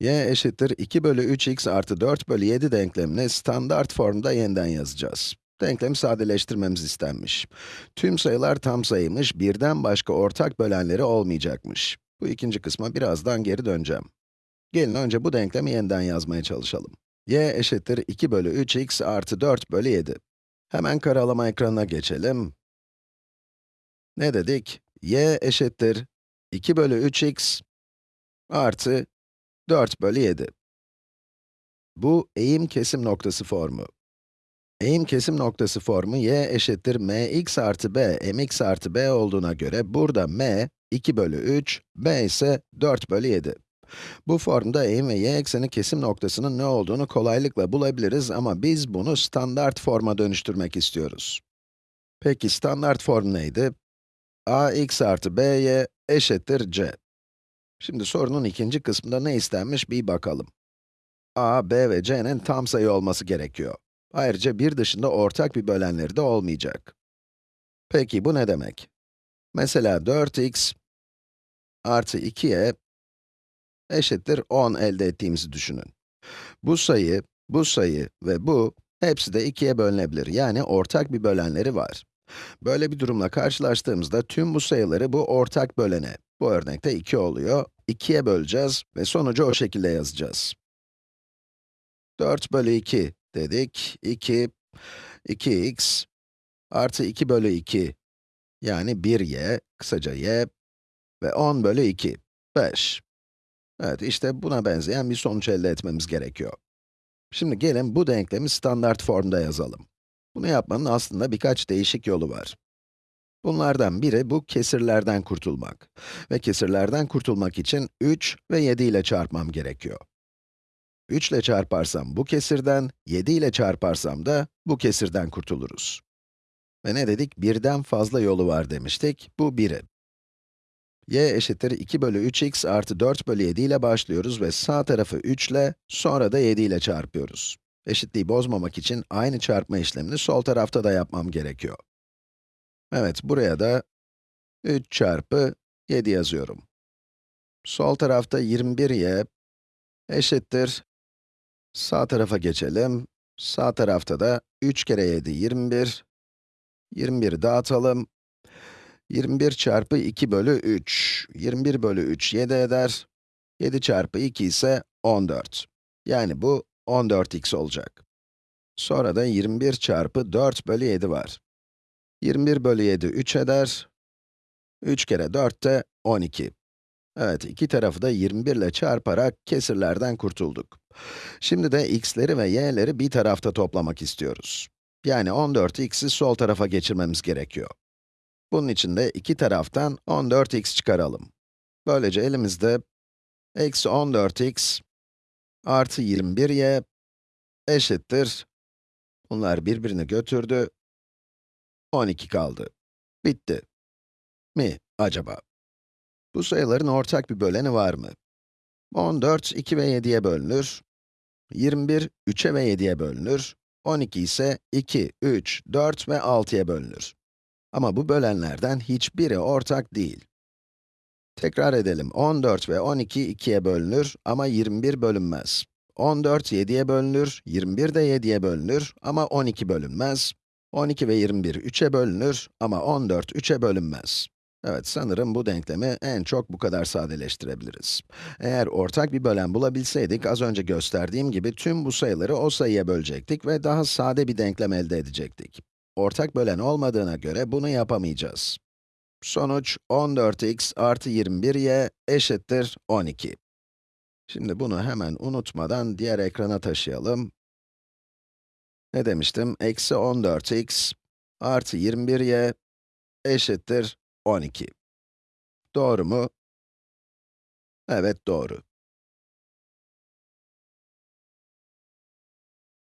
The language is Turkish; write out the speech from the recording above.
y eşittir 2 bölü 3x artı 4 bölü 7 denklemini standart formda yeniden yazacağız. Denklemi sadeleştirmemiz istenmiş. Tüm sayılar tam sayıymış, birden başka ortak bölenleri olmayacakmış. Bu ikinci kısma birazdan geri döneceğim. Gelin önce bu denklemi yeniden yazmaya çalışalım. y eşittir 2 bölü 3x artı 4 bölü 7. Hemen karalama ekranına geçelim. Ne dedik? y eşittir 2 bölü 3x artı 4 bölü 7. Bu eğim kesim noktası formu. Eğim kesim noktası formu y eşittir mx artı b, mx artı b olduğuna göre burada m 2 bölü 3, b ise 4 bölü 7. Bu formda eğim ve y ekseni kesim noktasının ne olduğunu kolaylıkla bulabiliriz ama biz bunu standart forma dönüştürmek istiyoruz. Peki standart form neydi? ax artı by eşittir c. Şimdi sorunun ikinci kısmında ne istenmiş bir bakalım. a, b ve c'nin tam sayı olması gerekiyor. Ayrıca bir dışında ortak bir bölenleri de olmayacak. Peki bu ne demek? Mesela 4x artı 2y eşittir 10 elde ettiğimizi düşünün. Bu sayı, bu sayı ve bu, hepsi de 2'ye bölünebilir. Yani ortak bir bölenleri var. Böyle bir durumla karşılaştığımızda tüm bu sayıları bu ortak bölene, bu örnekte 2 oluyor, 2'ye böleceğiz ve sonucu o şekilde yazacağız. 4 bölü 2 dedik, 2, 2x artı 2 bölü 2, yani 1y, kısaca y ve 10 bölü 2, 5. Evet, işte buna benzeyen bir sonuç elde etmemiz gerekiyor. Şimdi gelin bu denklemi standart formda yazalım. Bunu yapmanın aslında birkaç değişik yolu var. Bunlardan biri bu kesirlerden kurtulmak. Ve kesirlerden kurtulmak için 3 ve 7 ile çarpmam gerekiyor. 3 ile çarparsam bu kesirden, 7 ile çarparsam da bu kesirden kurtuluruz. Ve ne dedik? Birden fazla yolu var demiştik. Bu biri. y eşittir 2 bölü 3x artı 4 bölü 7 ile başlıyoruz ve sağ tarafı 3 ile, sonra da 7 ile çarpıyoruz. Eşitliği bozmamak için aynı çarpma işlemini sol tarafta da yapmam gerekiyor. Evet, buraya da 3 çarpı 7 yazıyorum. Sol tarafta 21y eşittir. Sağ tarafa geçelim. Sağ tarafta da 3 kere 7, 21. 21'i dağıtalım. 21 çarpı 2 bölü 3. 21 bölü 3 7 eder. 7 çarpı 2 ise 14. Yani bu 14x olacak. Sonra da 21 çarpı 4 bölü 7 var. 21 bölü 7 3 eder. 3 kere 4 de 12. Evet, iki tarafı da 21 ile çarparak kesirlerden kurtulduk. Şimdi de x'leri ve y'leri bir tarafta toplamak istiyoruz. Yani 14x'i sol tarafa geçirmemiz gerekiyor. Bunun için de iki taraftan 14x çıkaralım. Böylece elimizde eksi 14x artı 21y eşittir. Bunlar birbirini götürdü. 12 kaldı. Bitti. Mi acaba? Bu sayıların ortak bir böleni var mı? 14, 2 ve 7'ye bölünür. 21, 3'e ve 7'ye bölünür. 12 ise 2, 3, 4 ve 6'ya bölünür. Ama bu bölenlerden hiçbiri ortak değil. Tekrar edelim, 14 ve 12 2'ye bölünür ama 21 bölünmez. 14 7'ye bölünür, 21 de 7'ye bölünür ama 12 bölünmez. 12 ve 21 3'e bölünür ama 14 3'e bölünmez. Evet, sanırım bu denklemi en çok bu kadar sadeleştirebiliriz. Eğer ortak bir bölen bulabilseydik, az önce gösterdiğim gibi tüm bu sayıları o sayıya bölecektik ve daha sade bir denklem elde edecektik. Ortak bölen olmadığına göre bunu yapamayacağız. Sonuç 14x artı 21y eşittir 12. Şimdi bunu hemen unutmadan diğer ekrana taşıyalım. Ne demiştim? Eksi 14x artı 21y eşittir 12. Doğru mu? Evet, doğru.